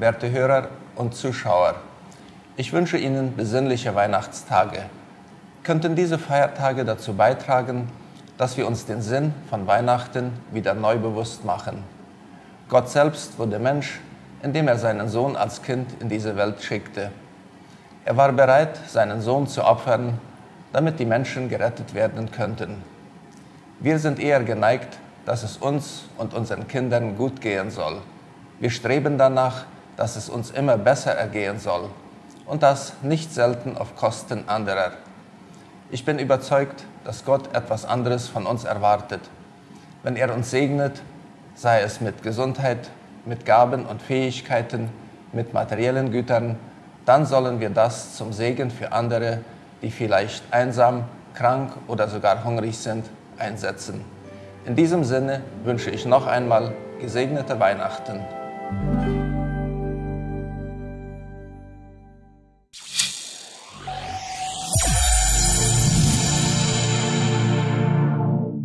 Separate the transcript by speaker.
Speaker 1: werte Hörer und Zuschauer. Ich wünsche Ihnen besinnliche Weihnachtstage. Könnten diese Feiertage dazu beitragen, dass wir uns den Sinn von Weihnachten wieder neu bewusst machen. Gott selbst wurde Mensch, indem er seinen Sohn als Kind in diese Welt schickte. Er war bereit, seinen Sohn zu opfern, damit die Menschen gerettet werden könnten. Wir sind eher geneigt, dass es uns und unseren Kindern gut gehen soll. Wir streben danach, dass es uns immer besser ergehen soll und das nicht selten auf Kosten anderer. Ich bin überzeugt, dass Gott etwas anderes von uns erwartet. Wenn er uns segnet, sei es mit Gesundheit, mit Gaben und Fähigkeiten, mit materiellen Gütern, dann sollen wir das zum Segen für andere, die vielleicht einsam, krank oder sogar hungrig sind, einsetzen. In diesem Sinne wünsche ich noch einmal gesegnete Weihnachten.